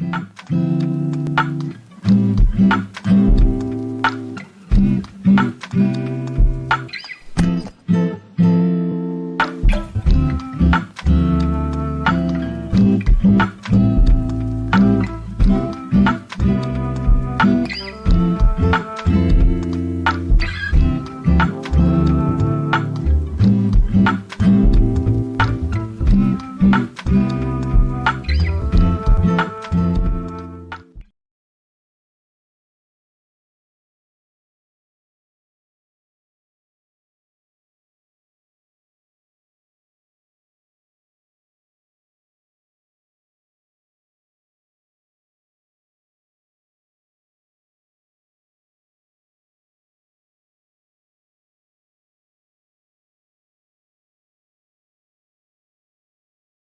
うん